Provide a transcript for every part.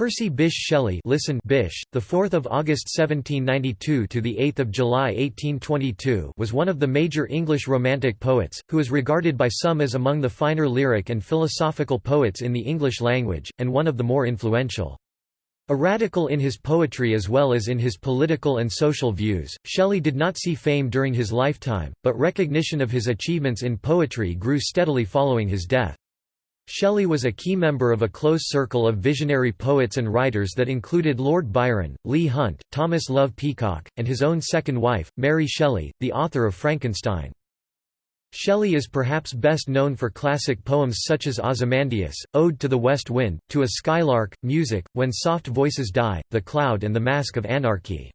Percy Bysshe Shelley listen Bysshe, the 4th of August 1792 to the 8th of July 1822 was one of the major English romantic poets who is regarded by some as among the finer lyric and philosophical poets in the English language and one of the more influential. A radical in his poetry as well as in his political and social views, Shelley did not see fame during his lifetime, but recognition of his achievements in poetry grew steadily following his death. Shelley was a key member of a close circle of visionary poets and writers that included Lord Byron, Leigh Hunt, Thomas Love Peacock, and his own second wife, Mary Shelley, the author of Frankenstein. Shelley is perhaps best known for classic poems such as Ozymandias, Ode to the West Wind, To a Skylark, Music, When Soft Voices Die, The Cloud and the Mask of Anarchy.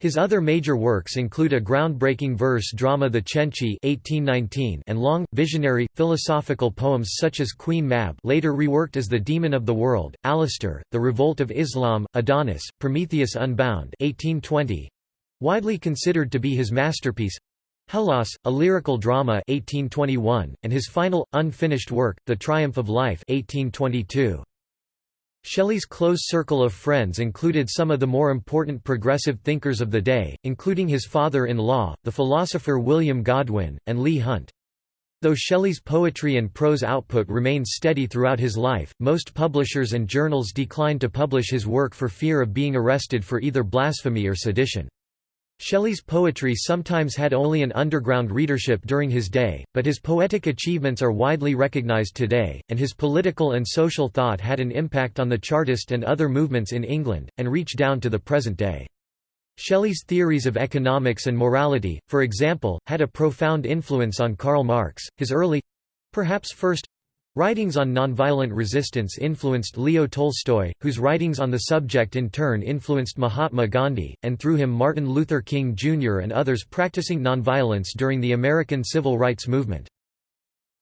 His other major works include a groundbreaking verse drama The (1819) and long, visionary, philosophical poems such as Queen Mab later reworked as The Demon of the World, Alastor, The Revolt of Islam, Adonais, Prometheus Unbound 1820, widely considered to be his masterpiece, Hellas, a lyrical drama 1821, and his final, unfinished work, The Triumph of Life 1822. Shelley's close circle of friends included some of the more important progressive thinkers of the day, including his father-in-law, the philosopher William Godwin, and Leigh Hunt. Though Shelley's poetry and prose output remained steady throughout his life, most publishers and journals declined to publish his work for fear of being arrested for either blasphemy or sedition. Shelley's poetry sometimes had only an underground readership during his day, but his poetic achievements are widely recognized today, and his political and social thought had an impact on the Chartist and other movements in England, and reach down to the present day. Shelley's theories of economics and morality, for example, had a profound influence on Karl Marx. His early—perhaps first Writings on nonviolent resistance influenced Leo Tolstoy, whose writings on the subject in turn influenced Mahatma Gandhi, and through him Martin Luther King Jr. and others practicing nonviolence during the American Civil Rights Movement.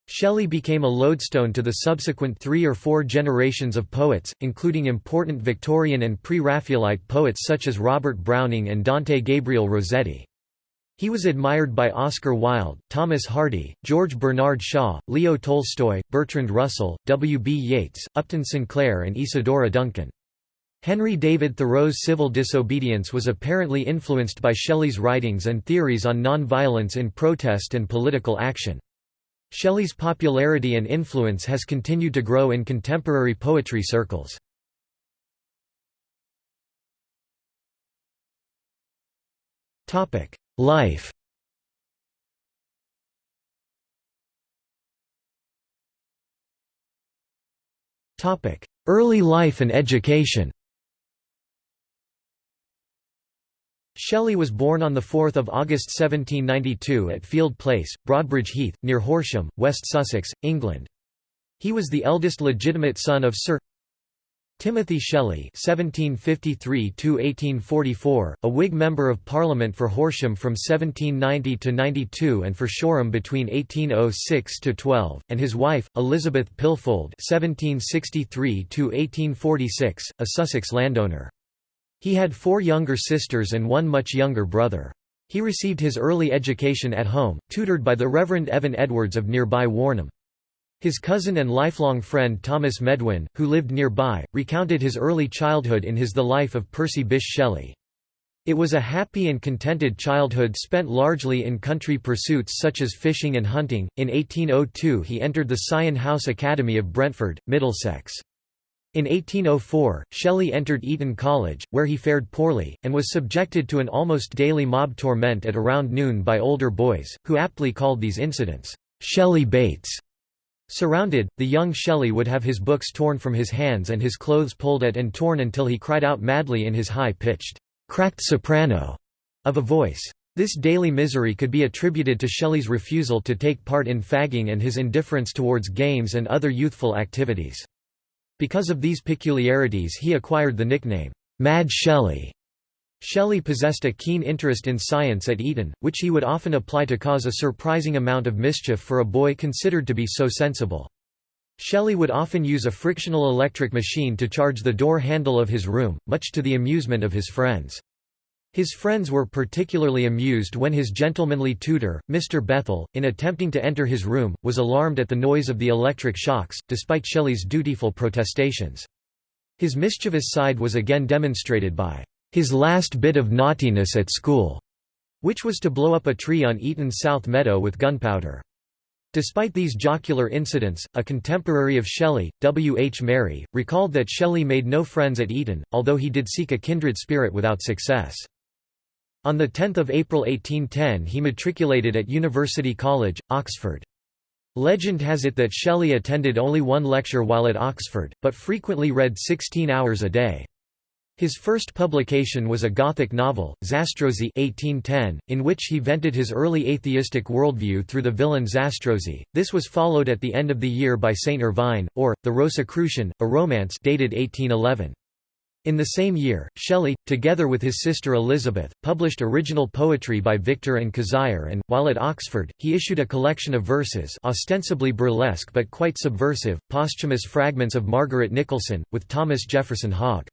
Shelley became a lodestone to the subsequent three or four generations of poets, including important Victorian and pre-Raphaelite poets such as Robert Browning and Dante Gabriel Rossetti. He was admired by Oscar Wilde, Thomas Hardy, George Bernard Shaw, Leo Tolstoy, Bertrand Russell, W. B. Yeats, Upton Sinclair and Isadora Duncan. Henry David Thoreau's civil disobedience was apparently influenced by Shelley's writings and theories on nonviolence in protest and political action. Shelley's popularity and influence has continued to grow in contemporary poetry circles. Life. Early life and education. Shelley was born on 4 August 1792 at Field Place, Broadbridge Heath, near Horsham, West Sussex, England. He was the eldest legitimate son of Sir Timothy Shelley (1753–1844), a Whig Member of Parliament for Horsham from 1790 to 92 and for Shoreham between 1806 to 12, and his wife Elizabeth Pilfold (1763–1846), a Sussex landowner. He had four younger sisters and one much younger brother. He received his early education at home, tutored by the Reverend Evan Edwards of nearby Warnham. His cousin and lifelong friend Thomas Medwin, who lived nearby, recounted his early childhood in his The Life of Percy Bysshe Shelley. It was a happy and contented childhood spent largely in country pursuits such as fishing and hunting. In 1802 he entered the Sion House Academy of Brentford, Middlesex. In 1804, Shelley entered Eton College, where he fared poorly, and was subjected to an almost daily mob torment at around noon by older boys, who aptly called these incidents, Shelley Baits. Surrounded, the young Shelley would have his books torn from his hands and his clothes pulled at and torn until he cried out madly in his high-pitched, cracked soprano of a voice. This daily misery could be attributed to Shelley's refusal to take part in fagging and his indifference towards games and other youthful activities. Because of these peculiarities he acquired the nickname, Mad Shelley. Shelley possessed a keen interest in science at Eton, which he would often apply to cause a surprising amount of mischief for a boy considered to be so sensible. Shelley would often use a frictional electric machine to charge the door handle of his room, much to the amusement of his friends. His friends were particularly amused when his gentlemanly tutor, Mr. Bethel, in attempting to enter his room, was alarmed at the noise of the electric shocks, despite Shelley's dutiful protestations. His mischievous side was again demonstrated by his last bit of naughtiness at school, which was to blow up a tree on Eton's South Meadow with gunpowder. Despite these jocular incidents, a contemporary of Shelley, W. H. Merry, recalled that Shelley made no friends at Eton, although he did seek a kindred spirit without success. On 10 April 1810 he matriculated at University College, Oxford. Legend has it that Shelley attended only one lecture while at Oxford, but frequently read 16 hours a day. His first publication was a Gothic novel, Zastrozzi 1810, in which he vented his early atheistic worldview through the villain Zastrozzi. This was followed at the end of the year by Saint Irvyne, or, The Rosicrucian, a romance dated 1811. In the same year, Shelley, together with his sister Elizabeth, published original poetry by Victor and Cazire and, while at Oxford, he issued a collection of verses ostensibly burlesque but quite subversive, posthumous fragments of Margaret Nicholson, with Thomas Jefferson Hogg.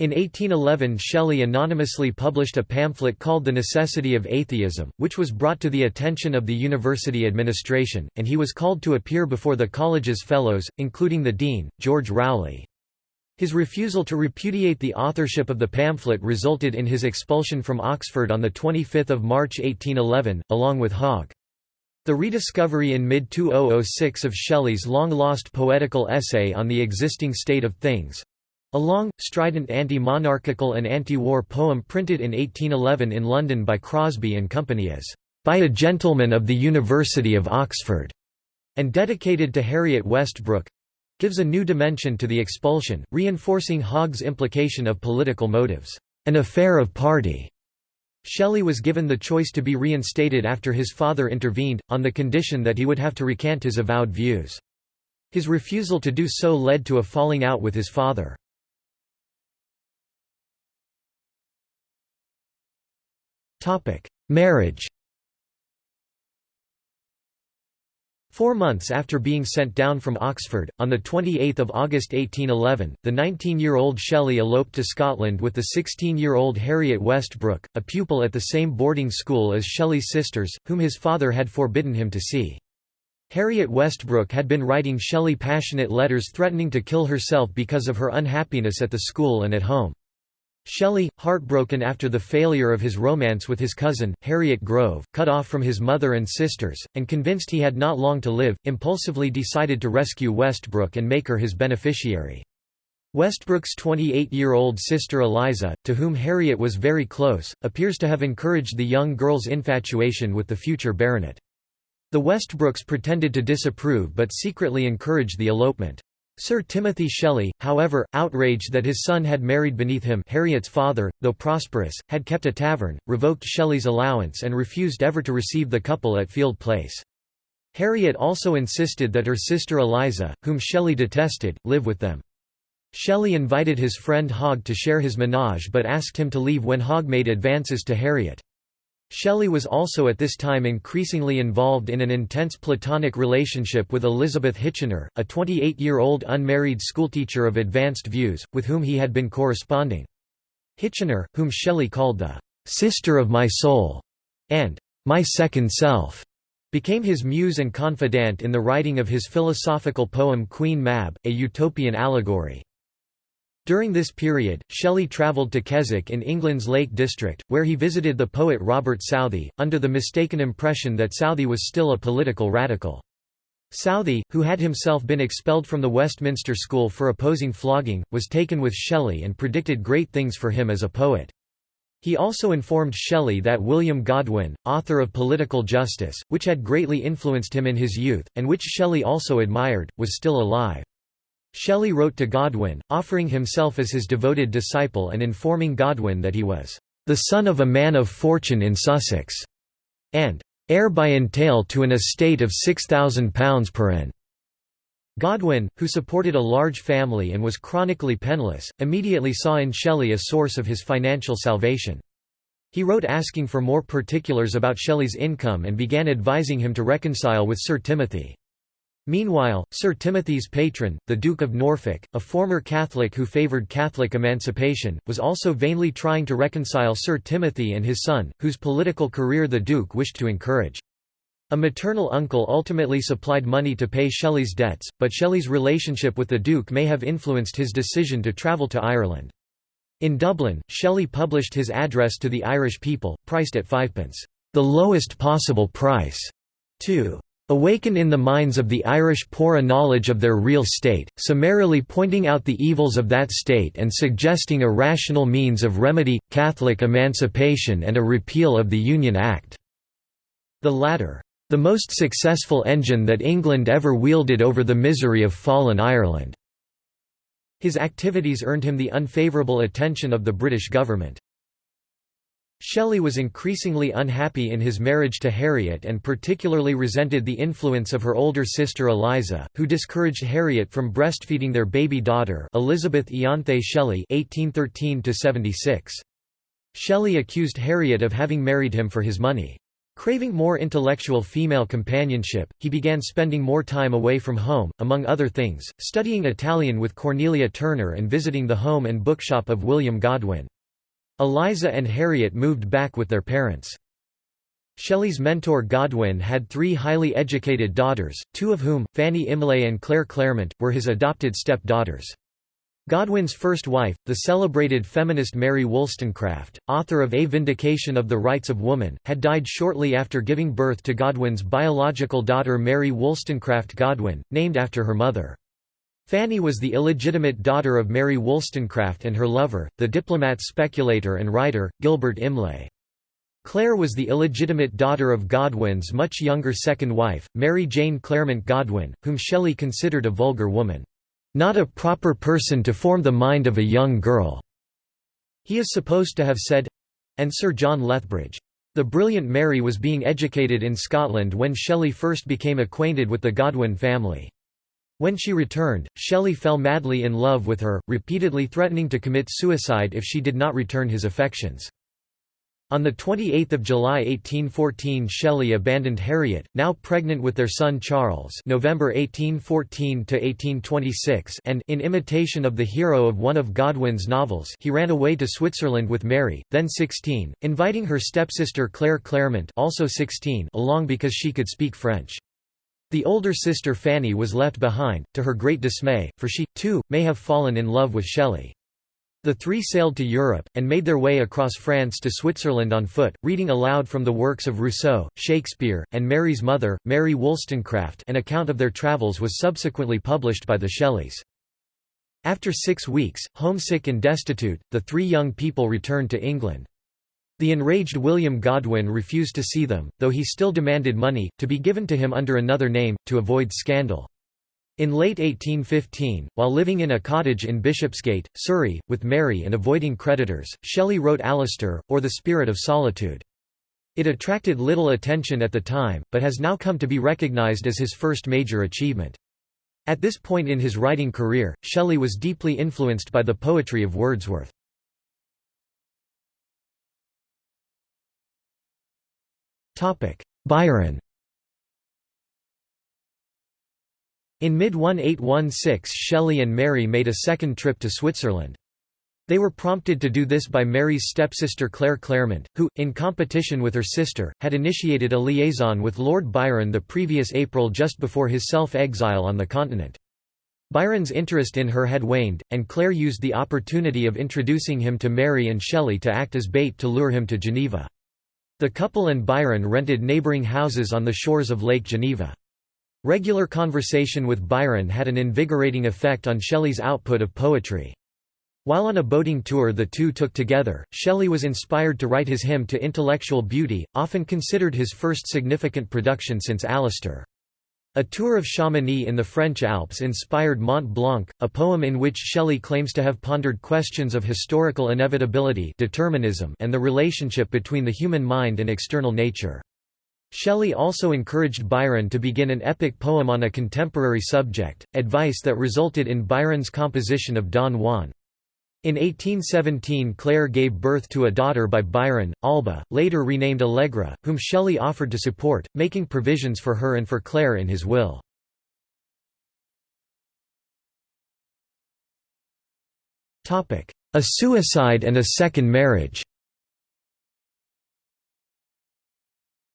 In 1811 Shelley anonymously published a pamphlet called The Necessity of Atheism, which was brought to the attention of the university administration, and he was called to appear before the college's fellows, including the dean, George Rowley. His refusal to repudiate the authorship of the pamphlet resulted in his expulsion from Oxford on 25 March 1811, along with Hogg. The rediscovery in mid-2006 of Shelley's long-lost poetical essay on the existing state of things, a long, strident anti-monarchical and anti-war poem printed in 1811 in London by Crosby and Company as, "...by a gentleman of the University of Oxford", and dedicated to Harriet Westbrook—gives a new dimension to the expulsion, reinforcing Hogg's implication of political motives, "...an affair of party." Shelley was given the choice to be reinstated after his father intervened, on the condition that he would have to recant his avowed views. His refusal to do so led to a falling out with his father. Marriage Four months after being sent down from Oxford, on 28 August 1811, the 19-year-old Shelley eloped to Scotland with the 16-year-old Harriet Westbrook, a pupil at the same boarding school as Shelley's sisters, whom his father had forbidden him to see. Harriet Westbrook had been writing Shelley passionate letters threatening to kill herself because of her unhappiness at the school and at home. Shelley, heartbroken after the failure of his romance with his cousin, Harriet Grove, cut off from his mother and sisters, and convinced he had not long to live, impulsively decided to rescue Westbrook and make her his beneficiary. Westbrook's 28-year-old sister Eliza, to whom Harriet was very close, appears to have encouraged the young girl's infatuation with the future baronet. The Westbrooks pretended to disapprove but secretly encouraged the elopement. Sir Timothy Shelley, however, outraged that his son had married beneath him Harriet's father, though prosperous, had kept a tavern, revoked Shelley's allowance and refused ever to receive the couple at Field Place. Harriet also insisted that her sister Eliza, whom Shelley detested, live with them. Shelley invited his friend Hogg to share his menage but asked him to leave when Hogg made advances to Harriet. Shelley was also at this time increasingly involved in an intense platonic relationship with Elizabeth Hitchener, a 28-year-old unmarried schoolteacher of advanced views, with whom he had been corresponding. Hitchener, whom Shelley called the "'sister of my soul' and "'my second self' became his muse and confidant in the writing of his philosophical poem Queen Mab, a utopian allegory. During this period, Shelley travelled to Keswick in England's Lake District, where he visited the poet Robert Southey, under the mistaken impression that Southey was still a political radical. Southey, who had himself been expelled from the Westminster School for opposing flogging, was taken with Shelley and predicted great things for him as a poet. He also informed Shelley that William Godwin, author of Political Justice, which had greatly influenced him in his youth, and which Shelley also admired, was still alive. Shelley wrote to Godwin, offering himself as his devoted disciple and informing Godwin that he was the son of a man of fortune in Sussex, and heir by entail to an estate of £6,000 per annum. Godwin, who supported a large family and was chronically penniless, immediately saw in Shelley a source of his financial salvation. He wrote asking for more particulars about Shelley's income and began advising him to reconcile with Sir Timothy. Meanwhile, Sir Timothy's patron, the Duke of Norfolk, a former Catholic who favoured Catholic emancipation, was also vainly trying to reconcile Sir Timothy and his son, whose political career the Duke wished to encourage. A maternal uncle ultimately supplied money to pay Shelley's debts, but Shelley's relationship with the Duke may have influenced his decision to travel to Ireland. In Dublin, Shelley published his address to the Irish people, priced at fivepence, the lowest possible price, to awaken in the minds of the Irish poor a knowledge of their real state, summarily pointing out the evils of that state and suggesting a rational means of remedy, Catholic emancipation and a repeal of the Union Act." The latter, "...the most successful engine that England ever wielded over the misery of fallen Ireland." His activities earned him the unfavourable attention of the British government. Shelley was increasingly unhappy in his marriage to Harriet and particularly resented the influence of her older sister Eliza, who discouraged Harriet from breastfeeding their baby daughter Elizabeth Ianthe Shelley (1813–76). Shelley accused Harriet of having married him for his money. Craving more intellectual female companionship, he began spending more time away from home, among other things, studying Italian with Cornelia Turner and visiting the home and bookshop of William Godwin. Eliza and Harriet moved back with their parents. Shelley's mentor Godwin had three highly educated daughters, two of whom, Fanny Imlay and Claire Clairmont, were his adopted step-daughters. Godwin's first wife, the celebrated feminist Mary Wollstonecraft, author of A Vindication of the Rights of Woman, had died shortly after giving birth to Godwin's biological daughter Mary Wollstonecraft Godwin, named after her mother. Fanny was the illegitimate daughter of Mary Wollstonecraft and her lover, the diplomat speculator and writer, Gilbert Imlay. Claire was the illegitimate daughter of Godwin's much younger second wife, Mary Jane Clairmont Godwin, whom Shelley considered a vulgar woman. Not a proper person to form the mind of a young girl." He is supposed to have said—and Sir John Lethbridge. The brilliant Mary was being educated in Scotland when Shelley first became acquainted with the Godwin family. When she returned, Shelley fell madly in love with her, repeatedly threatening to commit suicide if she did not return his affections. On 28 July 1814 Shelley abandoned Harriet, now pregnant with their son Charles November 1814–1826 and in imitation of the hero of one of Godwin's novels he ran away to Switzerland with Mary, then 16, inviting her stepsister Claire Clairmont also 16 along because she could speak French. The older sister Fanny was left behind, to her great dismay, for she, too, may have fallen in love with Shelley. The three sailed to Europe, and made their way across France to Switzerland on foot, reading aloud from the works of Rousseau, Shakespeare, and Mary's mother, Mary Wollstonecraft an account of their travels was subsequently published by the Shelleys. After six weeks, homesick and destitute, the three young people returned to England. The enraged William Godwin refused to see them, though he still demanded money, to be given to him under another name, to avoid scandal. In late 1815, while living in a cottage in Bishopsgate, Surrey, with Mary and avoiding creditors, Shelley wrote Alastor, or The Spirit of Solitude. It attracted little attention at the time, but has now come to be recognised as his first major achievement. At this point in his writing career, Shelley was deeply influenced by the poetry of Wordsworth. Byron In mid-1816 Shelley and Mary made a second trip to Switzerland. They were prompted to do this by Mary's stepsister Claire Clairmont, who, in competition with her sister, had initiated a liaison with Lord Byron the previous April just before his self-exile on the continent. Byron's interest in her had waned, and Claire used the opportunity of introducing him to Mary and Shelley to act as bait to lure him to Geneva. The couple and Byron rented neighbouring houses on the shores of Lake Geneva. Regular conversation with Byron had an invigorating effect on Shelley's output of poetry. While on a boating tour the two took together, Shelley was inspired to write his hymn to intellectual beauty, often considered his first significant production since Alastor. A tour of Chamonix in the French Alps inspired Mont Blanc, a poem in which Shelley claims to have pondered questions of historical inevitability determinism and the relationship between the human mind and external nature. Shelley also encouraged Byron to begin an epic poem on a contemporary subject, advice that resulted in Byron's composition of Don Juan. In 1817 Claire gave birth to a daughter by Byron, Alba, later renamed Allegra, whom Shelley offered to support, making provisions for her and for Claire in his will. A suicide and a second marriage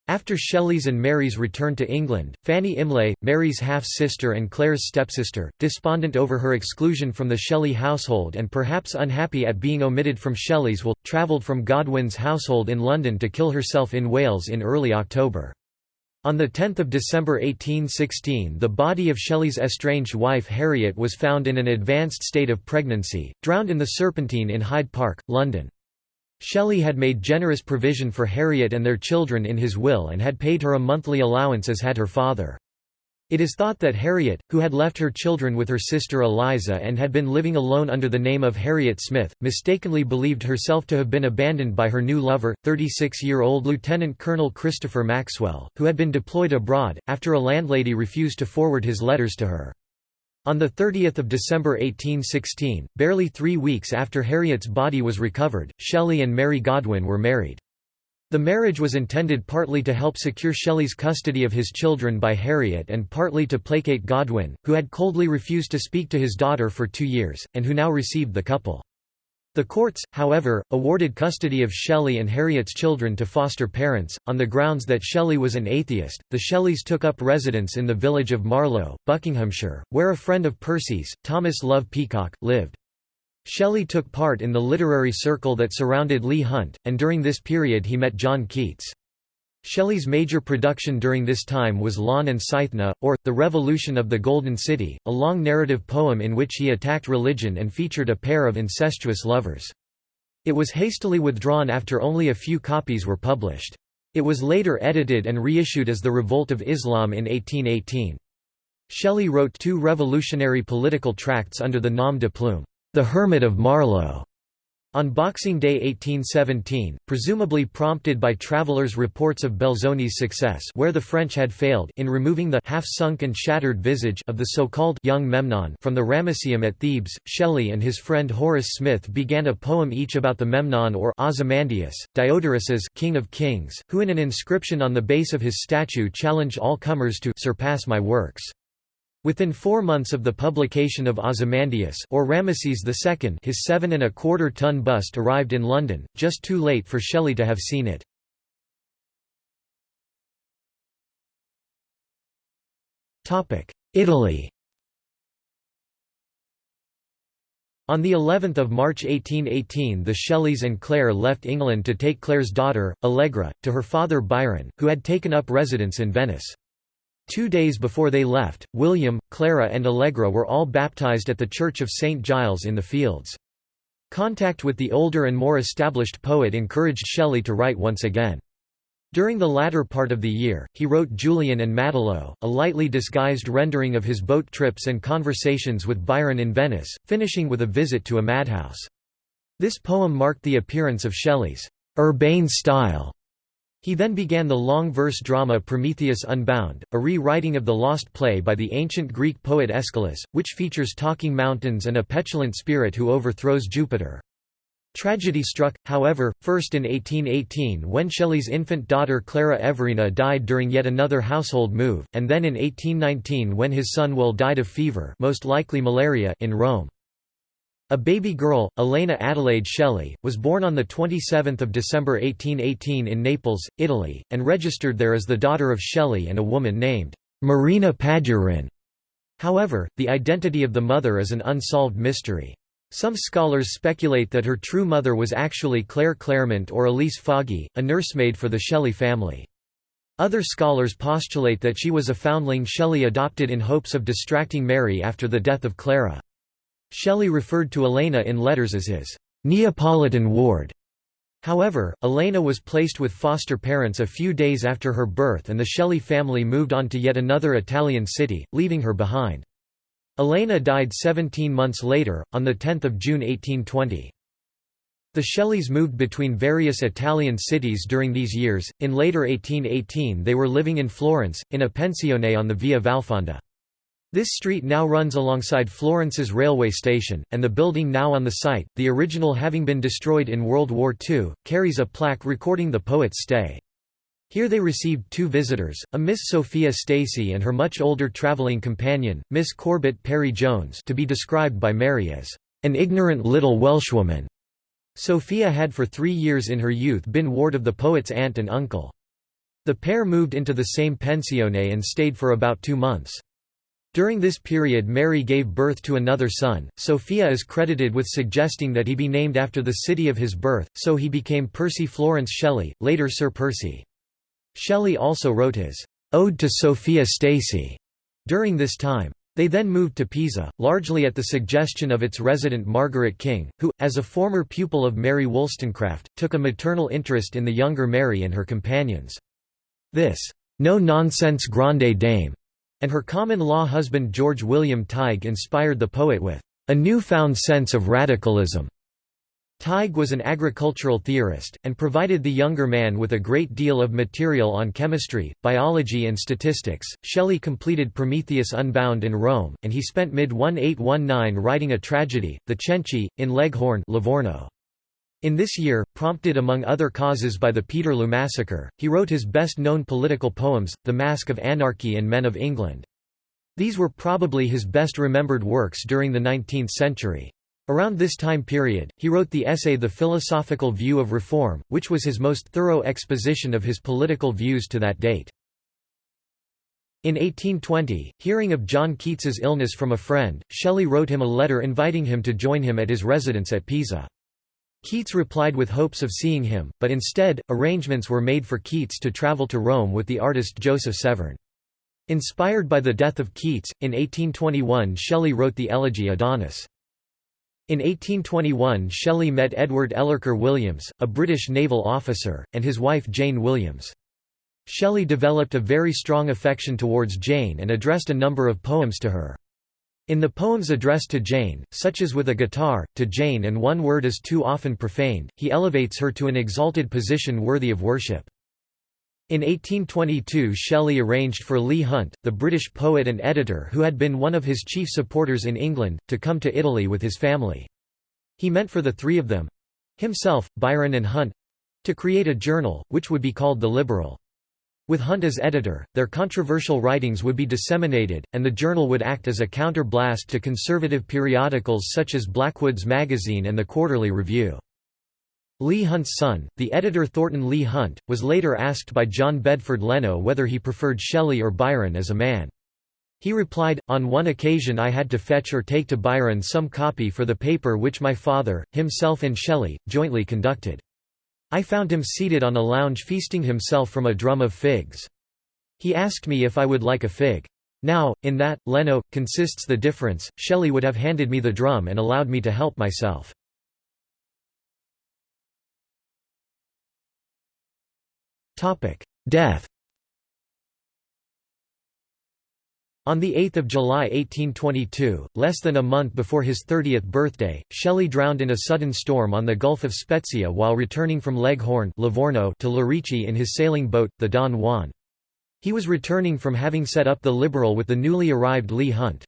After Shelley's and Mary's return to England, Fanny Imlay, Mary's half-sister and Claire's stepsister, despondent over her exclusion from the Shelley household and perhaps unhappy at being omitted from Shelley's will, travelled from Godwin's household in London to kill herself in Wales in early October. On 10 December 1816 the body of Shelley's estranged wife Harriet was found in an advanced state of pregnancy, drowned in the Serpentine in Hyde Park, London. Shelley had made generous provision for Harriet and their children in his will and had paid her a monthly allowance as had her father. It is thought that Harriet, who had left her children with her sister Eliza and had been living alone under the name of Harriet Smith, mistakenly believed herself to have been abandoned by her new lover, 36-year-old Lieutenant Colonel Christopher Maxwell, who had been deployed abroad, after a landlady refused to forward his letters to her. On 30 December 1816, barely three weeks after Harriet's body was recovered, Shelley and Mary Godwin were married. The marriage was intended partly to help secure Shelley's custody of his children by Harriet and partly to placate Godwin, who had coldly refused to speak to his daughter for two years, and who now received the couple. The courts, however, awarded custody of Shelley and Harriet's children to foster parents, on the grounds that Shelley was an atheist. The Shelleys took up residence in the village of Marlow, Buckinghamshire, where a friend of Percy's, Thomas Love Peacock, lived. Shelley took part in the literary circle that surrounded Leigh Hunt, and during this period he met John Keats. Shelley's major production during this time was Laon and Cythna, or, The Revolution of the Golden City, a long narrative poem in which he attacked religion and featured a pair of incestuous lovers. It was hastily withdrawn after only a few copies were published. It was later edited and reissued as The Revolt of Islam in 1818. Shelley wrote two revolutionary political tracts under the nom de plume, The Hermit of Marlow, on Boxing Day 1817, presumably prompted by travelers' reports of Belzoni's success where the French had failed in removing the half-sunk and shattered visage of the so-called young Memnon from the Ramesseum at Thebes, Shelley and his friend Horace Smith began a poem each about the Memnon or Ozymandias, Diodorus's king of kings, who in an inscription on the base of his statue challenged all comers to surpass my works. Within four months of the publication of Ozymandias or Ramesses II his seven and a quarter ton bust arrived in London, just too late for Shelley to have seen it. Italy On the 11th of March 1818 the Shelleys and Claire left England to take Claire's daughter, Allegra, to her father Byron, who had taken up residence in Venice. Two days before they left, William, Clara and Allegra were all baptized at the Church of St. Giles in the Fields. Contact with the older and more established poet encouraged Shelley to write once again. During the latter part of the year, he wrote Julian and Maddalo, a lightly disguised rendering of his boat trips and conversations with Byron in Venice, finishing with a visit to a madhouse. This poem marked the appearance of Shelley's urbane style he then began the long verse drama Prometheus Unbound, a re-writing of the lost play by the ancient Greek poet Aeschylus, which features talking mountains and a petulant spirit who overthrows Jupiter. Tragedy struck, however, first in 1818 when Shelley's infant daughter Clara Everina died during yet another household move, and then in 1819 when his son Will died of fever most likely malaria in Rome. A baby girl, Elena Adelaide Shelley, was born on 27 December 1818 in Naples, Italy, and registered there as the daughter of Shelley and a woman named Marina Padurin. However, the identity of the mother is an unsolved mystery. Some scholars speculate that her true mother was actually Claire Clairmont or Elise Foggi, a nursemaid for the Shelley family. Other scholars postulate that she was a foundling Shelley adopted in hopes of distracting Mary after the death of Clara. Shelley referred to Elena in letters as his Neapolitan ward. However, Elena was placed with foster parents a few days after her birth and the Shelley family moved on to yet another Italian city, leaving her behind. Elena died 17 months later, on 10 June 1820. The Shelleys moved between various Italian cities during these years, in later 1818 they were living in Florence, in a pensione on the Via Valfonda. This street now runs alongside Florence's railway station, and the building now on the site, the original having been destroyed in World War II, carries a plaque recording the poet's stay. Here they received two visitors, a Miss Sophia Stacey and her much older travelling companion, Miss Corbett Perry Jones to be described by Mary as, "...an ignorant little Welshwoman." Sophia had for three years in her youth been ward of the poet's aunt and uncle. The pair moved into the same pensione and stayed for about two months. During this period Mary gave birth to another son. Sophia is credited with suggesting that he be named after the city of his birth, so he became Percy Florence Shelley, later Sir Percy. Shelley also wrote his Ode to Sophia Stacey during this time. They then moved to Pisa, largely at the suggestion of its resident Margaret King, who, as a former pupil of Mary Wollstonecraft, took a maternal interest in the younger Mary and her companions. This no-nonsense grande dame and her common-law husband George William Tighe inspired the poet with a newfound sense of radicalism. Tighe was an agricultural theorist, and provided the younger man with a great deal of material on chemistry, biology and statistics. Shelley completed Prometheus Unbound in Rome, and he spent mid-1819 writing a tragedy, The Cenci, in Leghorn Livorno. In this year, prompted among other causes by the Peterloo massacre, he wrote his best-known political poems, The Mask of Anarchy and Men of England. These were probably his best remembered works during the 19th century. Around this time period, he wrote the essay The Philosophical View of Reform, which was his most thorough exposition of his political views to that date. In 1820, hearing of John Keats's illness from a friend, Shelley wrote him a letter inviting him to join him at his residence at Pisa. Keats replied with hopes of seeing him, but instead, arrangements were made for Keats to travel to Rome with the artist Joseph Severn. Inspired by the death of Keats, in 1821 Shelley wrote the elegy Adonais. In 1821 Shelley met Edward Ellerker Williams, a British naval officer, and his wife Jane Williams. Shelley developed a very strong affection towards Jane and addressed a number of poems to her. In the poems addressed to Jane, such as With a Guitar, to Jane and One Word is Too Often Profaned, he elevates her to an exalted position worthy of worship. In 1822 Shelley arranged for Leigh Hunt, the British poet and editor who had been one of his chief supporters in England, to come to Italy with his family. He meant for the three of them—himself, Byron and Hunt—to create a journal, which would be called The Liberal. With Hunt as editor, their controversial writings would be disseminated, and the journal would act as a counter-blast to conservative periodicals such as Blackwood's Magazine and the Quarterly Review. Leigh Hunt's son, the editor Thornton Leigh Hunt, was later asked by John Bedford Leno whether he preferred Shelley or Byron as a man. He replied, On one occasion I had to fetch or take to Byron some copy for the paper which my father, himself and Shelley, jointly conducted. I found him seated on a lounge feasting himself from a drum of figs. He asked me if I would like a fig. Now, in that, Leno, consists the difference, Shelley would have handed me the drum and allowed me to help myself. Death On 8 July 1822, less than a month before his 30th birthday, Shelley drowned in a sudden storm on the Gulf of Spezia while returning from Leghorn Livorno to Lerici in his sailing boat, the Don Juan. He was returning from having set up the Liberal with the newly arrived Leigh Hunt.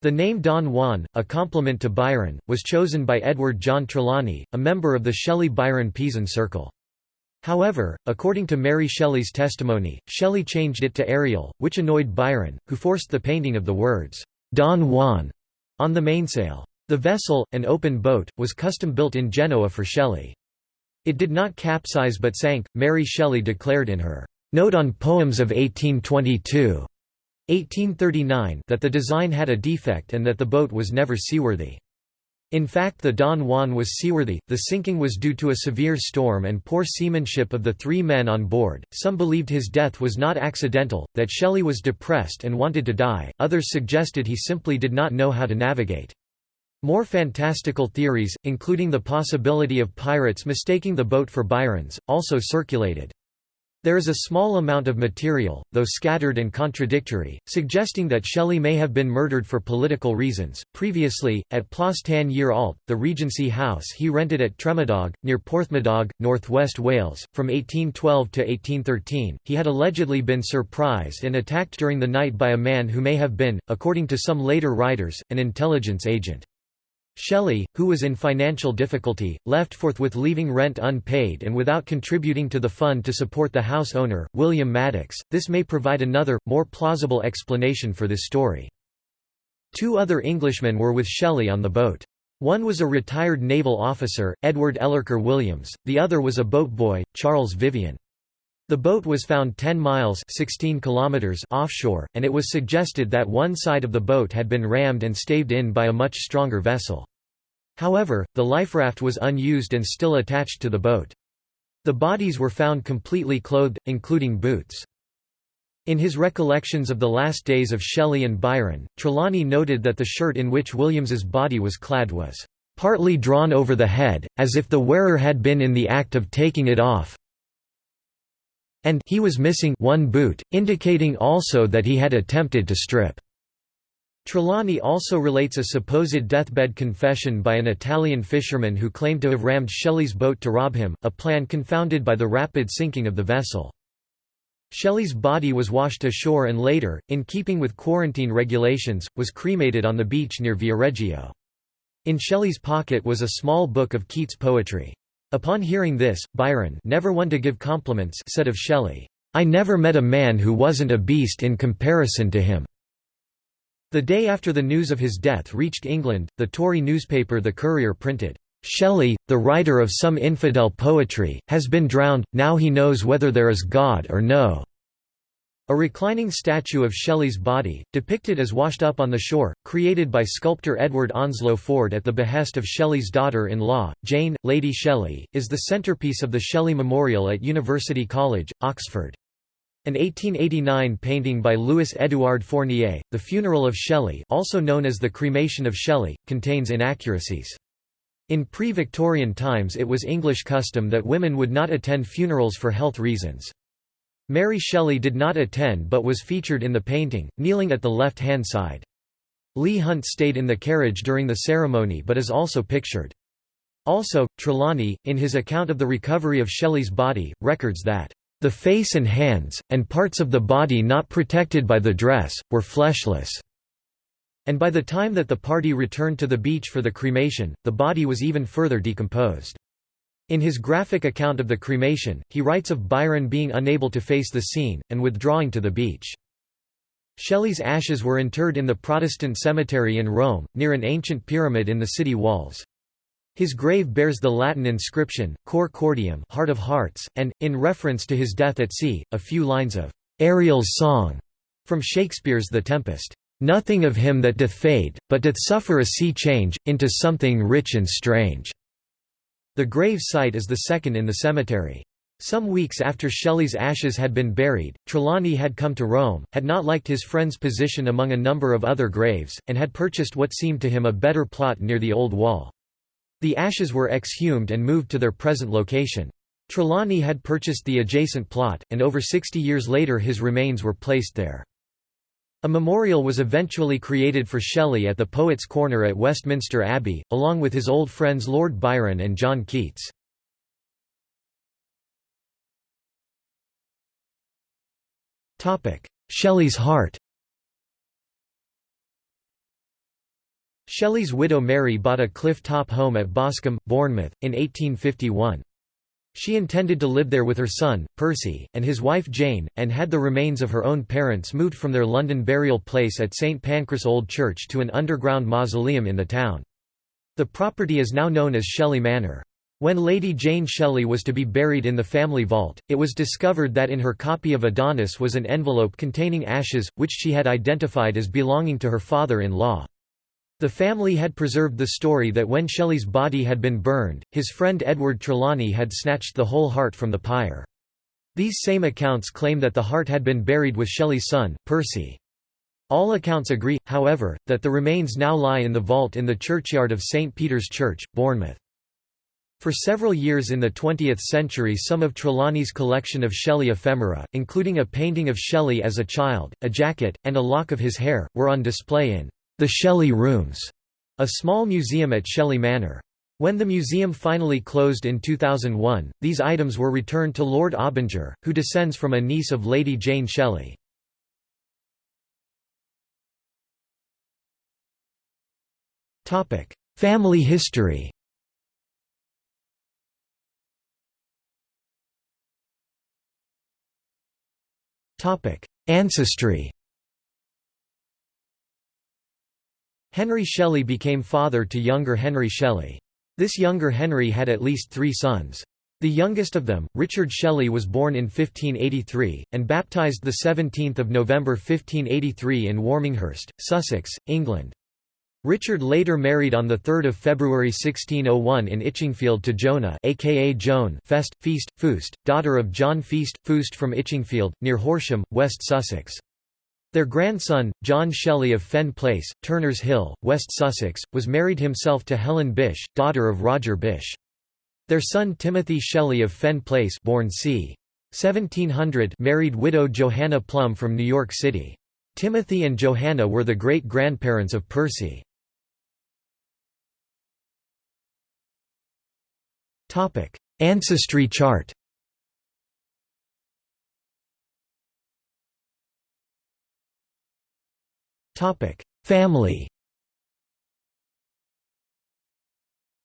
The name Don Juan, a compliment to Byron, was chosen by Edward John Trelawny, a member of the Shelley-Byron Pisan circle. However, according to Mary Shelley's testimony, Shelley changed it to Ariel, which annoyed Byron, who forced the painting of the words, Don Juan, on the mainsail. The vessel, an open boat, was custom-built in Genoa for Shelley. It did not capsize but sank, Mary Shelley declared in her Note on Poems of 1822 1839 that the design had a defect and that the boat was never seaworthy. In fact the Don Juan was seaworthy, the sinking was due to a severe storm and poor seamanship of the three men on board, some believed his death was not accidental, that Shelley was depressed and wanted to die, others suggested he simply did not know how to navigate. More fantastical theories, including the possibility of pirates mistaking the boat for Byron's, also circulated. There is a small amount of material, though scattered and contradictory, suggesting that Shelley may have been murdered for political reasons. Previously, at Plas Tan-yr-Allt, the Regency house he rented at Tremadog, near Porthmadog, northwest Wales, from 1812 to 1813, he had allegedly been surprised and attacked during the night by a man who may have been, according to some later writers, an intelligence agent. Shelley, who was in financial difficulty, left forthwith leaving rent unpaid and without contributing to the fund to support the house owner, William Madocks. This may provide another, more plausible explanation for this story. Two other Englishmen were with Shelley on the boat. One was a retired naval officer, Edward Ellerker Williams, the other was a boat boy, Charles Vivian. The boat was found 10 miles 16 kilometers offshore, and it was suggested that one side of the boat had been rammed and staved in by a much stronger vessel. However, the life raft was unused and still attached to the boat. The bodies were found completely clothed, including boots. In his recollections of the last days of Shelley and Byron, Trelawny noted that the shirt in which Williams's body was clad was partly drawn over the head, as if the wearer had been in the act of taking it off, and he was missing one boot, indicating also that he had attempted to strip. Trelawny also relates a supposed deathbed confession by an Italian fisherman who claimed to have rammed Shelley's boat to rob him, a plan confounded by the rapid sinking of the vessel. Shelley's body was washed ashore and later, in keeping with quarantine regulations, was cremated on the beach near Viareggio. In Shelley's pocket was a small book of Keats' poetry. Upon hearing this, Byron never one to give compliments said of Shelley, "'I never met a man who wasn't a beast in comparison to him." The day after the news of his death reached England, the Tory newspaper The Courier printed, "'Shelley, the writer of some infidel poetry, has been drowned, now he knows whether there is God or no." A reclining statue of Shelley's body, depicted as washed up on the shore, created by sculptor Edward Onslow Ford at the behest of Shelley's daughter-in-law, Jane, Lady Shelley, is the centerpiece of the Shelley Memorial at University College, Oxford. An 1889 painting by Louis-Édouard Fournier, The Funeral of Shelley also known as The Cremation of Shelley, contains inaccuracies. In pre-Victorian times it was English custom that women would not attend funerals for health reasons. Mary Shelley did not attend but was featured in the painting, kneeling at the left-hand side. Leigh Hunt stayed in the carriage during the ceremony but is also pictured. Also, Trelawny, in his account of the recovery of Shelley's body, records that, "...the face and hands, and parts of the body not protected by the dress, were fleshless." And by the time that the party returned to the beach for the cremation, the body was even further decomposed. In his graphic account of the cremation, he writes of Byron being unable to face the scene, and withdrawing to the beach. Shelley's ashes were interred in the Protestant cemetery in Rome, near an ancient pyramid in the city walls. His grave bears the Latin inscription, Cor Cordium heart of hearts, and, in reference to his death at sea, a few lines of Ariel's song from Shakespeare's The Tempest. Nothing of him that doth fade, but doth suffer a sea change, into something rich and strange. The grave site is the second in the cemetery. Some weeks after Shelley's ashes had been buried, Trelawny had come to Rome, had not liked his friend's position among a number of other graves, and had purchased what seemed to him a better plot near the old wall. The ashes were exhumed and moved to their present location. Trelawny had purchased the adjacent plot, and over 60 years later his remains were placed there. A memorial was eventually created for Shelley at the Poets' Corner at Westminster Abbey, along with his old friends Lord Byron and John Keats. Shelley's heart Shelley's widow Mary bought a cliff-top home at Boscombe, Bournemouth, in 1851. She intended to live there with her son, Percy, and his wife Jane, and had the remains of her own parents moved from their London burial place at St Pancras Old Church to an underground mausoleum in the town. The property is now known as Shelley Manor. When Lady Jane Shelley was to be buried in the family vault, it was discovered that in her copy of Adonais was an envelope containing ashes, which she had identified as belonging to her father-in-law. The family had preserved the story that when Shelley's body had been burned, his friend Edward Trelawny had snatched the whole heart from the pyre. These same accounts claim that the heart had been buried with Shelley's son, Percy. All accounts agree, however, that the remains now lie in the vault in the churchyard of St. Peter's Church, Bournemouth. For several years in the 20th century some of Trelawny's collection of Shelley ephemera, including a painting of Shelley as a child, a jacket, and a lock of his hair, were on display in the Shelley Rooms, a small museum at Shelley Manor. When the museum finally closed in 2001, these items were returned to Lord Abinger, who descends from a niece of Lady Jane Shelley. Family history Ancestry Henry Shelley became father to younger Henry Shelley. This younger Henry had at least three sons. The youngest of them, Richard Shelley was born in 1583, and baptised 17 November 1583 in Warminghurst, Sussex, England. Richard later married on 3 February 1601 in Itchingfield to Jonah aka Joan Fest, Feast, daughter of John Feast, from Itchingfield, near Horsham, West Sussex. Their grandson, John Shelley of Fen Place, Turners Hill, West Sussex, was married himself to Helen Bysshe, daughter of Roger Bysshe. Their son Timothy Shelley of Fen Place born c. 1700 married widow Johanna Plum from New York City. Timothy and Johanna were the great-grandparents of Percy. Ancestry chart Family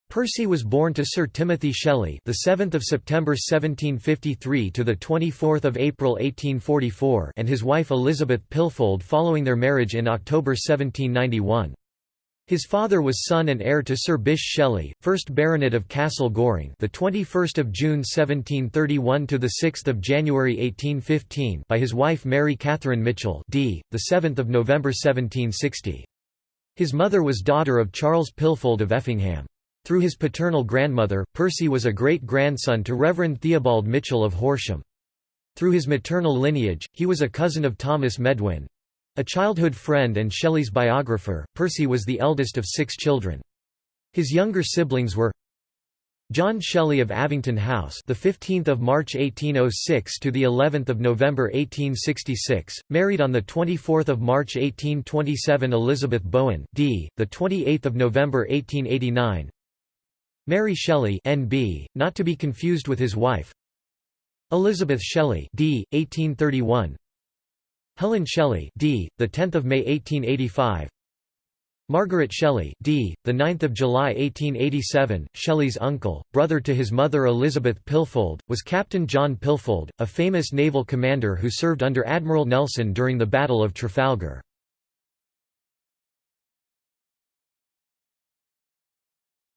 Percy was born to Sir Timothy Shelley, the 7th of September 1753 to the 24th of April 1844, and his wife Elizabeth Pilfold following their marriage in October 1791. His father was son and heir to Sir Bysshe Shelley, 1st Baronet of Castle Goring, the 21st of June 1731 to the 6th of January 1815, by his wife Mary Catherine Mitchell, d. the 7th of November 1760. His mother was daughter of Charles Pilfold of Effingham. Through his paternal grandmother, Percy was a great-grandson to Reverend Theobald Mitchell of Horsham. Through his maternal lineage, he was a cousin of Thomas Medwin, a childhood friend and Shelley's biographer, Percy was the eldest of six children. His younger siblings were John Shelley of Avington House, the 15th of March 1806 to the 11th of November 1866, married on the 24th of March 1827 Elizabeth Bowen, d. the 28th of November 1889. Mary Shelley, N.B., not to be confused with his wife. Elizabeth Shelley, d. 1831. Helen Shelley, d. the 10th of May 1885. Margaret Shelley, d. the 9th of July 1887. Shelley's uncle, brother to his mother Elizabeth Pilfold, was Captain John Pilfold, a famous naval commander who served under Admiral Nelson during the Battle of Trafalgar.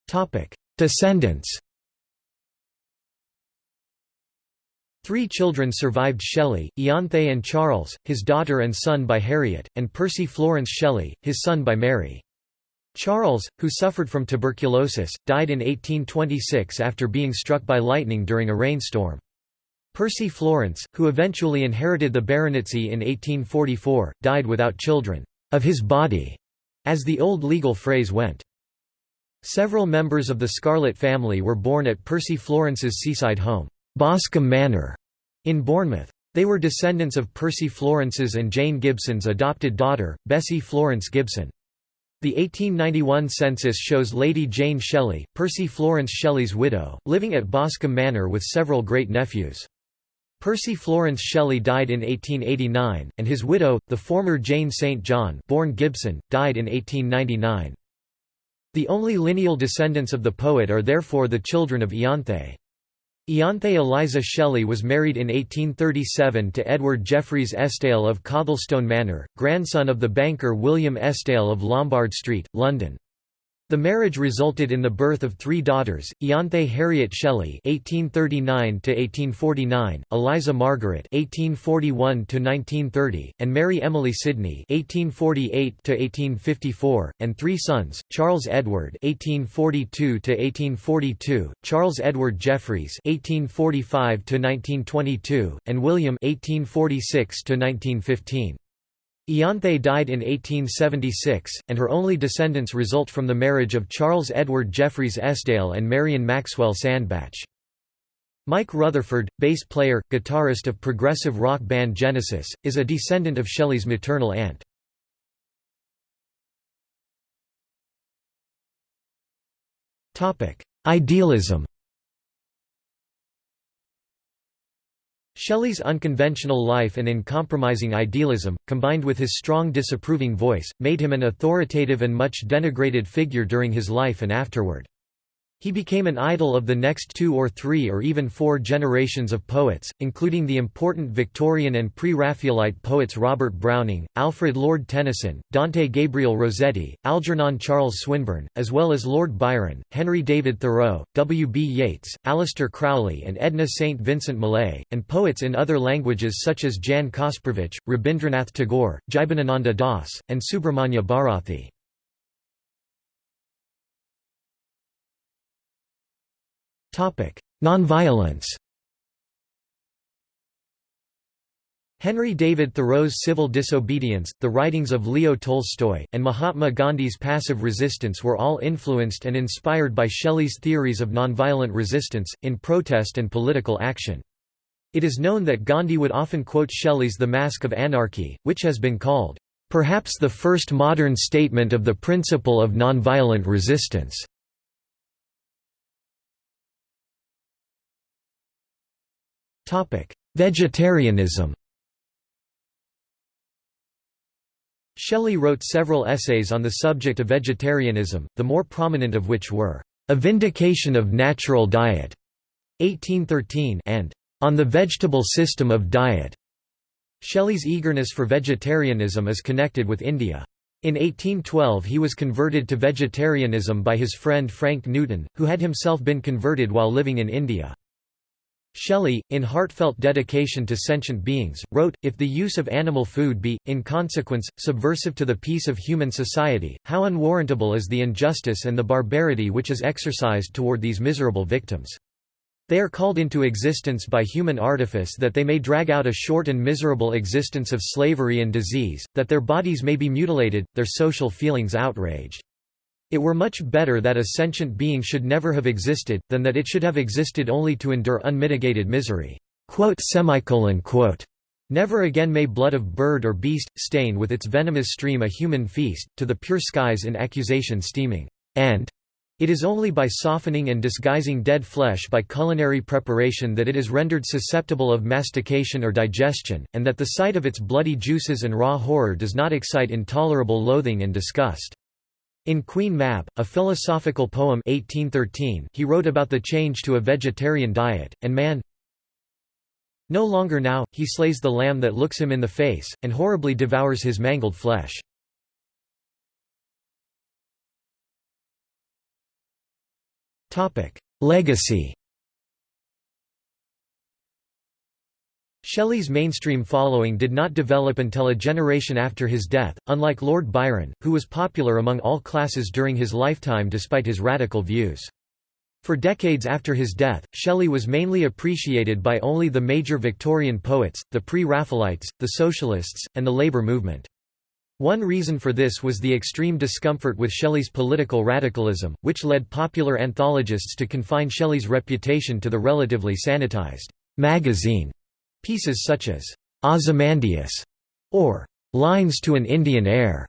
Topic: Descendants. Three children survived Shelley, Ianthe and Charles, his daughter and son by Harriet, and Percy Florence Shelley, his son by Mary. Charles, who suffered from tuberculosis, died in 1826 after being struck by lightning during a rainstorm. Percy Florence, who eventually inherited the baronetcy in 1844, died without children, of his body, as the old legal phrase went. Several members of the Scarlett family were born at Percy Florence's seaside home. Boscombe Manor in Bournemouth. They were descendants of Percy Florence's and Jane Gibson's adopted daughter, Bessie Florence Gibson. The 1891 census shows Lady Jane Shelley, Percy Florence Shelley's widow, living at Boscombe Manor with several great-nephews. Percy Florence Shelley died in 1889, and his widow, the former Jane St. John born Gibson, died in 1899. The only lineal descendants of the poet are therefore the children of Ianthe. Ianthe Eliza Shelley was married in 1837 to Edward Jeffreys Esdaile of Cothelstone Manor, grandson of the banker William Esdaile of Lombard Street, London. The marriage resulted in the birth of three daughters, Ianthe Harriet Shelley (1839–1849), Eliza Margaret (1841–1930), and Mary Emily Sidney (1848–1854), and three sons: Charles Edward (1842–1842), Charles Edward Jeffreys (1845–1922), and William (1846–1915). Ianthe died in 1876, and her only descendants result from the marriage of Charles Edward Jeffreys Esdaile and Marion Maxwell Sandbach. Mike Rutherford, bass player, guitarist of progressive rock band Genesis, is a descendant of Shelley's maternal aunt. Idealism Shelley's unconventional life and uncompromising idealism, combined with his strong disapproving voice, made him an authoritative and much denigrated figure during his life and afterward. He became an idol of the next two or three or even four generations of poets, including the important Victorian and pre-Raphaelite poets Robert Browning, Alfred Lord Tennyson, Dante Gabriel Rossetti, Algernon Charles Swinburne, as well as Lord Byron, Henry David Thoreau, W. B. Yeats, Aleister Crowley and Edna St. Vincent Millay, and poets in other languages such as Jan Kasprowicz, Rabindranath Tagore, Jibanananda Das, and Subramanya Bharathi. Nonviolence Henry David Thoreau's Civil Disobedience, the writings of Leo Tolstoy, and Mahatma Gandhi's passive resistance were all influenced and inspired by Shelley's theories of nonviolent resistance, in protest and political action. It is known that Gandhi would often quote Shelley's The Mask of Anarchy, which has been called, "...perhaps the first modern statement of the principle of nonviolent resistance." Vegetarianism Shelley wrote several essays on the subject of vegetarianism, the more prominent of which were, "'A Vindication of Natural Diet' 1813 and "'On the Vegetable System of Diet' Shelley's eagerness for vegetarianism is connected with India. In 1812 he was converted to vegetarianism by his friend Frank Newton, who had himself been converted while living in India. Shelley, in heartfelt dedication to sentient beings, wrote, If the use of animal food be, in consequence, subversive to the peace of human society, how unwarrantable is the injustice and the barbarity which is exercised toward these miserable victims. They are called into existence by human artifice that they may drag out a short and miserable existence of slavery and disease, that their bodies may be mutilated, their social feelings outraged. It were much better that a sentient being should never have existed, than that it should have existed only to endure unmitigated misery." Never again may blood of bird or beast, stain with its venomous stream a human feast, to the pure skies in accusation steaming, and it is only by softening and disguising dead flesh by culinary preparation that it is rendered susceptible of mastication or digestion, and that the sight of its bloody juices and raw horror does not excite intolerable loathing and disgust. In Queen Mab, a philosophical poem 1813, he wrote about the change to a vegetarian diet, and man no longer now, he slays the lamb that looks him in the face, and horribly devours his mangled flesh. Legacy Shelley's mainstream following did not develop until a generation after his death, unlike Lord Byron, who was popular among all classes during his lifetime despite his radical views. For decades after his death, Shelley was mainly appreciated by only the major Victorian poets, the pre-Raphaelites, the Socialists, and the labour movement. One reason for this was the extreme discomfort with Shelley's political radicalism, which led popular anthologists to confine Shelley's reputation to the relatively sanitized magazine Pieces such as Ozymandias or Lines to an Indian Air.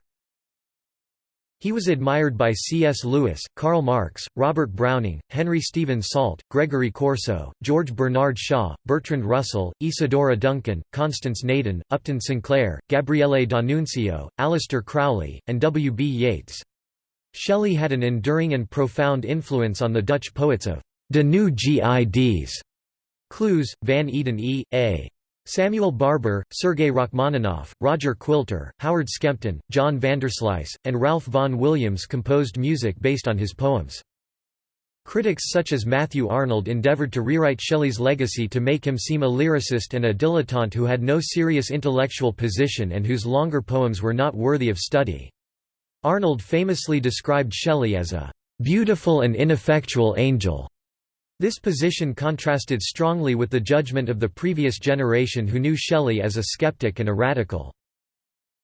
He was admired by C.S. Lewis, Karl Marx, Robert Browning, Henry Stephen Salt, Gregory Corso, George Bernard Shaw, Bertrand Russell, Isadora Duncan, Constance Naden, Upton Sinclair, Gabriele D'Annunzio, Aleister Crowley, and W. B. Yeats. Shelley had an enduring and profound influence on the Dutch poets of de Nieuw Gids Kloos, Van Eeden E. A. Samuel Barber, Sergei Rachmaninoff, Roger Quilter, Howard Skempton, John Vanderslice, and Ralph Vaughan Williams composed music based on his poems. Critics such as Matthew Arnold endeavored to rewrite Shelley's legacy to make him seem a lyricist and a dilettante who had no serious intellectual position and whose longer poems were not worthy of study. Arnold famously described Shelley as a "...beautiful and ineffectual angel." This position contrasted strongly with the judgment of the previous generation who knew Shelley as a skeptic and a radical.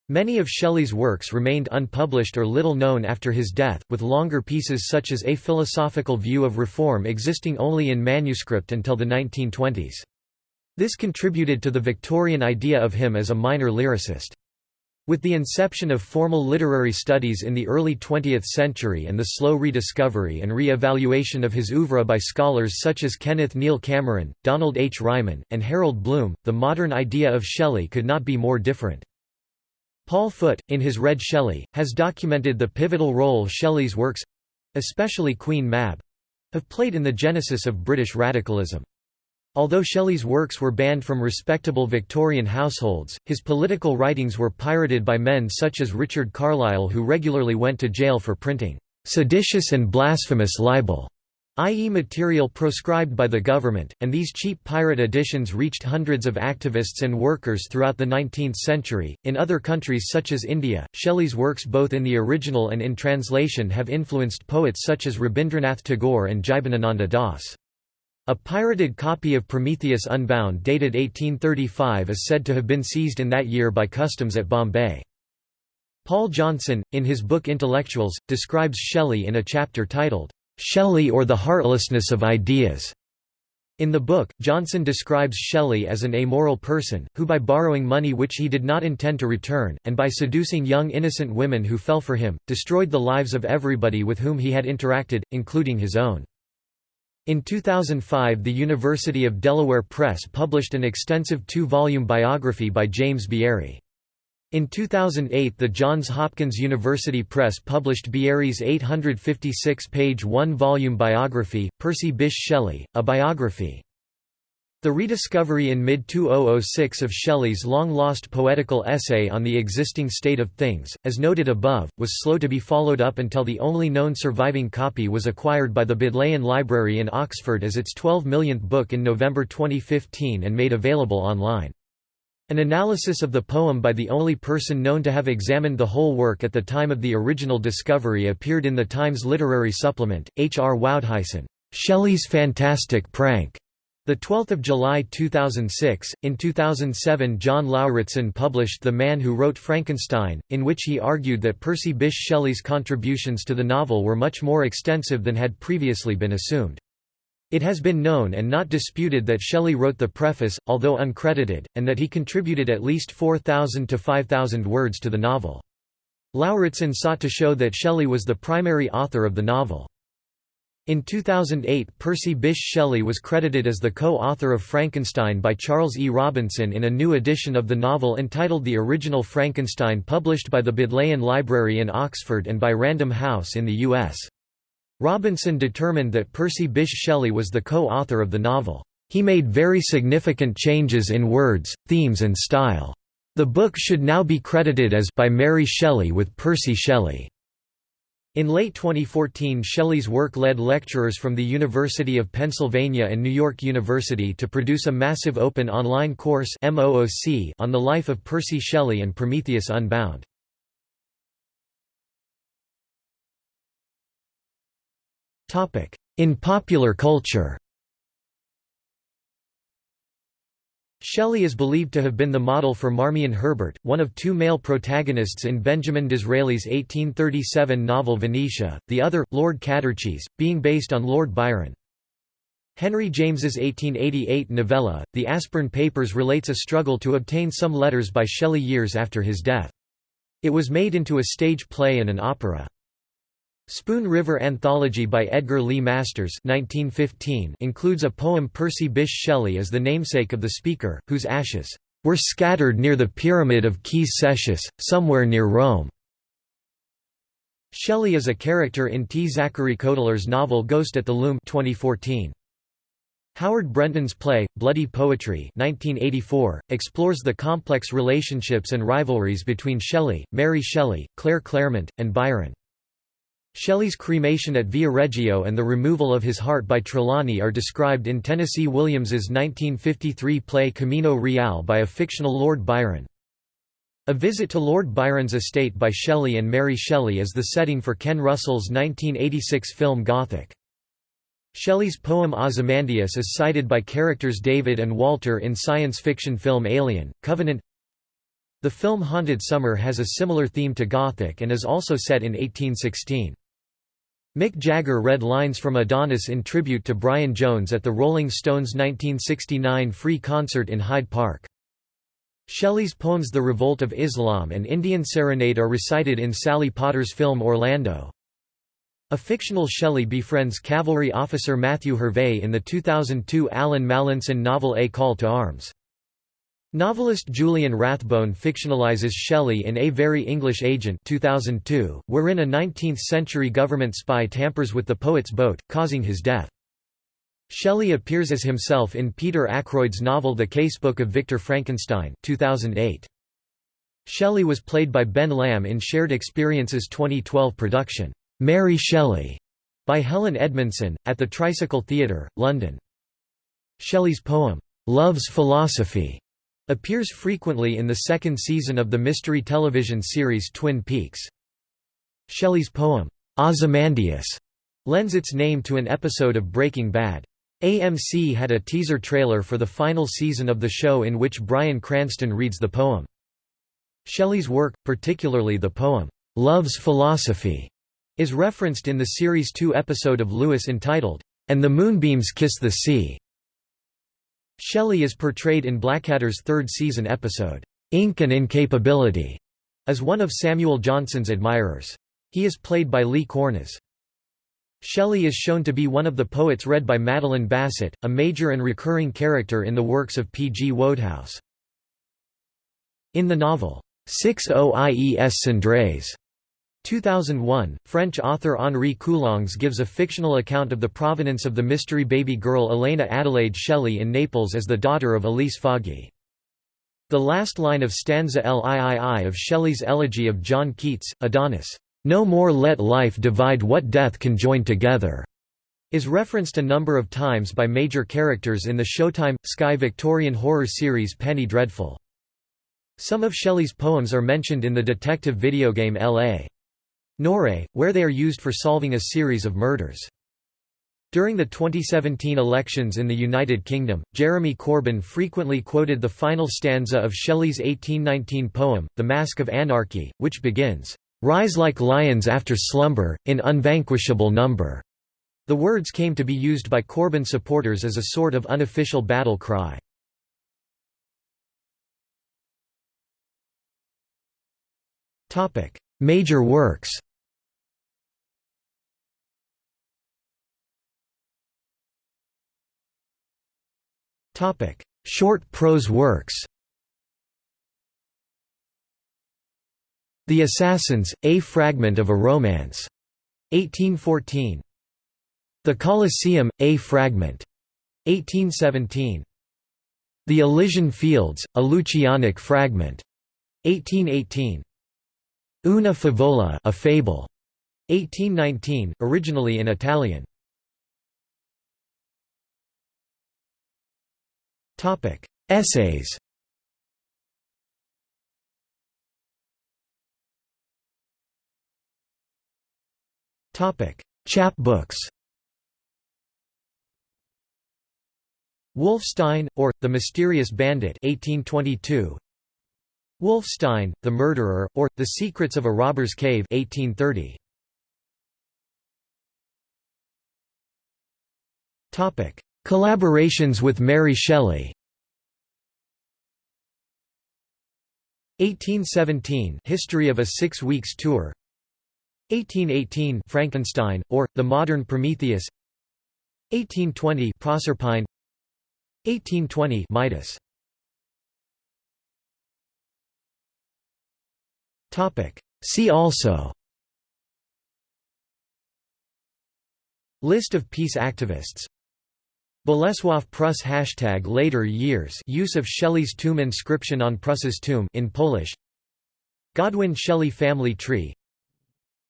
Many of Shelley's works remained unpublished or little known after his death, with longer pieces such as A Philosophical View of Reform existing only in manuscript until the 1920s. This contributed to the Victorian idea of him as a minor lyricist. With the inception of formal literary studies in the early 20th century and the slow rediscovery and re-evaluation of his oeuvre by scholars such as Kenneth Neil Cameron, Donald H. Reiman, and Harold Bloom, the modern idea of Shelley could not be more different. Paul Foot, in his Red Shelley, has documented the pivotal role Shelley's works—especially Queen Mab, have played in the genesis of British radicalism. Although Shelley's works were banned from respectable Victorian households, his political writings were pirated by men such as Richard Carlile who regularly went to jail for printing seditious and blasphemous libel, i.e. material proscribed by the government, and these cheap pirate editions reached hundreds of activists and workers throughout the 19th century. In other countries such as India, Shelley's works both in the original and in translation have influenced poets such as Rabindranath Tagore and Jibanananda Das. A pirated copy of Prometheus Unbound dated 1835 is said to have been seized in that year by customs at Bombay. Paul Johnson, in his book Intellectuals, describes Shelley in a chapter titled, "'Shelley or the Heartlessness of Ideas' In the book, Johnson describes Shelley as an amoral person, who by borrowing money which he did not intend to return, and by seducing young innocent women who fell for him, destroyed the lives of everybody with whom he had interacted, including his own. In 2005 the University of Delaware Press published an extensive two-volume biography by James Bieri. In 2008 the Johns Hopkins University Press published Bieri's 856-page one-volume biography, Percy Bysshe Shelley, a biography. The rediscovery in mid-2006 of Shelley's long-lost poetical essay on the existing state of things, as noted above, was slow to be followed up until the only known surviving copy was acquired by the Bodleian Library in Oxford as its 12 millionth book in November 2015 and made available online. An analysis of the poem by the only person known to have examined the whole work at the time of the original discovery appeared in the Times Literary Supplement. H. R. Woudhuysen, Shelley's Fantastic Prank, the 12th of July 2006, in 2007 John Lauritsen published The Man Who Wrote Frankenstein, in which he argued that Percy Bysshe Shelley's contributions to the novel were much more extensive than had previously been assumed. It has been known and not disputed that Shelley wrote the preface, although uncredited, and that he contributed at least 4,000 to 5,000 words to the novel. Lauritsen sought to show that Shelley was the primary author of the novel. In 2008 Percy Bysshe Shelley was credited as the co-author of Frankenstein by Charles E. Robinson in a new edition of the novel entitled The Original Frankenstein published by the Bodleian Library in Oxford and by Random House in the U.S. Robinson determined that Percy Bysshe Shelley was the co-author of the novel. He made very significant changes in words, themes and style. The book should now be credited as by Mary Shelley with Percy Shelley. In late 2014 Shelley's work led lecturers from the University of Pennsylvania and New York University to produce a massive open online course on the life of Percy Shelley and Prometheus Unbound. In popular culture Shelley is believed to have been the model for Marmion Herbert, one of two male protagonists in Benjamin Disraeli's 1837 novel Venetia, the other, Lord Cadurcis, being based on Lord Byron. Henry James's 1888 novella, The Aspern Papers relates a struggle to obtain some letters by Shelley years after his death. It was made into a stage play and an opera. Spoon River Anthology by Edgar Lee Masters 1915 includes a poem Percy Bysshe Shelley as the namesake of the speaker, whose ashes were scattered near the Pyramid of Caius Cestius, somewhere near Rome. Shelley is a character in T. Zachary Cotler's novel Ghost at the Loom 2014. Howard Brenton's play, Bloody Poetry 1984, explores the complex relationships and rivalries between Shelley, Mary Shelley, Claire Clairmont, and Byron. Shelley's cremation at Via Viareggio and the removal of his heart by Trelawny are described in Tennessee Williams's 1953 play Camino Real by a fictional Lord Byron. A visit to Lord Byron's estate by Shelley and Mary Shelley is the setting for Ken Russell's 1986 film Gothic. Shelley's poem Ozymandias is cited by characters David and Walter in science fiction film Alien, Covenant The film Haunted Summer has a similar theme to Gothic and is also set in 1816. Mick Jagger read lines from Adonais in tribute to Brian Jones at the Rolling Stones' 1969 free concert in Hyde Park. Shelley's poems The Revolt of Islam and Indian Serenade are recited in Sally Potter's film Orlando. A fictional Shelley befriends cavalry officer Matthew Hervey in the 2002 Allan Mallinson novel A Call to Arms. Novelist Julian Rathbone fictionalizes Shelley in A Very English Agent 2002, wherein a 19th-century government spy tampers with the poet's boat, causing his death. Shelley appears as himself in Peter Ackroyd's novel The Casebook of Victor Frankenstein 2008. Shelley was played by Ben Lamb in Shared Experiences 2012 production, Mary Shelley, by Helen Edmundson, at the Tricycle Theatre, London. Shelley's poem, Love's Philosophy, appears frequently in the second season of the mystery television series Twin Peaks. Shelley's poem, Ozymandias, lends its name to an episode of Breaking Bad. AMC had a teaser trailer for the final season of the show in which Bryan Cranston reads the poem. Shelley's work, particularly the poem, Love's Philosophy, is referenced in the series 2 episode of Lewis entitled, And the Moonbeams Kiss the Sea. Shelley is portrayed in Blackadder's third season episode, Ink and Incapability, as one of Samuel Johnson's admirers. He is played by Lee Cornes. Shelley is shown to be one of the poets read by Madeline Bassett, a major and recurring character in the works of P. G. Wodehouse. In the novel, Six Oies Cendrées, 2001, French author Henri Coulonges gives a fictional account of the provenance of the mystery baby girl Elena Adelaide Shelley in Naples as the daughter of Elise Foggi. The last line of stanza LIII of Shelley's elegy of John Keats, Adonais, "'No more let life divide what death can join together' is referenced a number of times by major characters in the Showtime, Sky Victorian horror series Penny Dreadful. Some of Shelley's poems are mentioned in the detective video game L.A. Noire, where they are used for solving a series of murders. During the 2017 elections in the United Kingdom, Jeremy Corbyn frequently quoted the final stanza of Shelley's 1819 poem, The Mask of Anarchy, which begins, "'Rise like lions after slumber, in unvanquishable number'". The words came to be used by Corbyn supporters as a sort of unofficial battle cry. Major works Short prose works The Assassins, A Fragment of a Romance. 1814. The Colosseum, A Fragment. 1817. The Elysian Fields, a Lucianic Fragment. 1818. Una favola a fable. 1819, originally in Italian. Topic: Essays. Topic: Chapbooks. Wolfstein, or, The Mysterious Bandit 1822. Wolfstein, The Murderer, or, The Secrets of a Robber's Cave 1830. Collaborations with Mary Shelley. 1817 History of a Six Weeks Tour. 1818 Frankenstein, or, The Modern Prometheus. 1820 Proserpine. 1820 Midas. See also. List of peace activists Bolesław Prus hashtag later years use of Shelley's tomb inscription on Prus's tomb in Polish. Godwin Shelley family tree.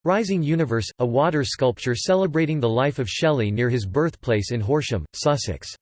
Rising Universe, a water sculpture celebrating the life of Shelley near his birthplace in Horsham, Sussex